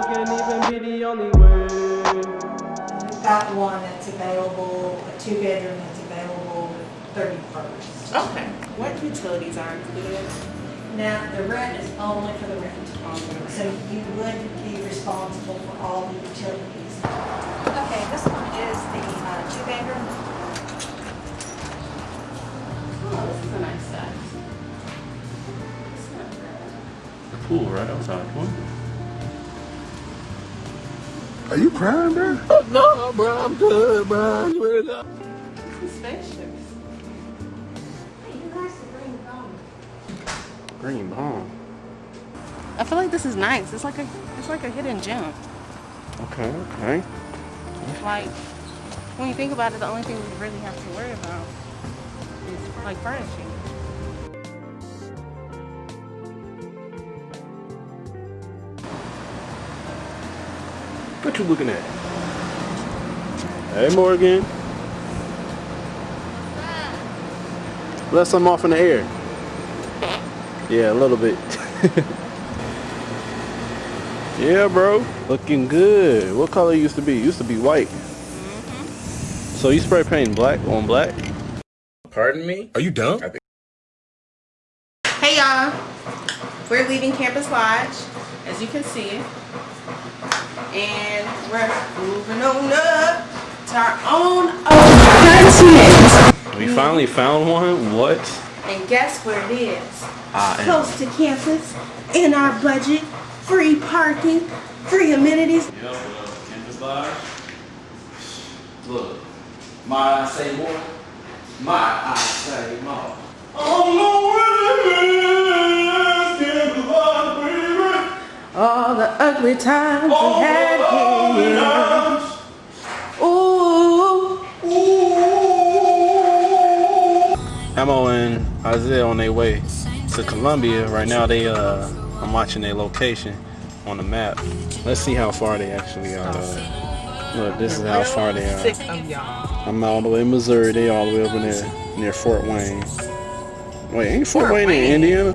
Google can even be the only word. I've got one that's available, a two bedroom that's available 31st. Okay. What utilities are included? Now, the rent is only for the rent. So you would be responsible for all the utilities. Okay, this one is the uh, two bedroom. Oh, this is a nice size. The pool right outside, one. Are you crying, bro? No, bro, I'm good, bro. You ready to go? This is spacious. Green bomb. I feel like this is nice. It's like a it's like a hidden gem. Okay, okay. Like when you think about it, the only thing we really have to worry about is like furnishing. What you looking at? Hey, Morgan. Let some off in the air. Yeah, a little bit. yeah, bro. Looking good. What color used to be? Used to be white. Mm-hmm. So you spray painting black on black? Pardon me? Are you dumb? Hey y'all, we're leaving Campus Lodge, as you can see, and we're moving on up to our own apartment. We finally found one. What? And guess where it is? I am. Close to campus, in our budget, free parking, free amenities. Yep, uh, campus lodge. Look, my I say more, my I say All the ugly times we had here. Ooh. Amo and Isaiah on their way to Columbia. Right now, they uh, I'm watching their location on the map. Let's see how far they actually are. Uh, look, this is how far they are. Sick of y'all. I'm all the way in Missouri. They all the way over there near Fort Wayne. Wait, ain't Fort, Wayne, in Indiana?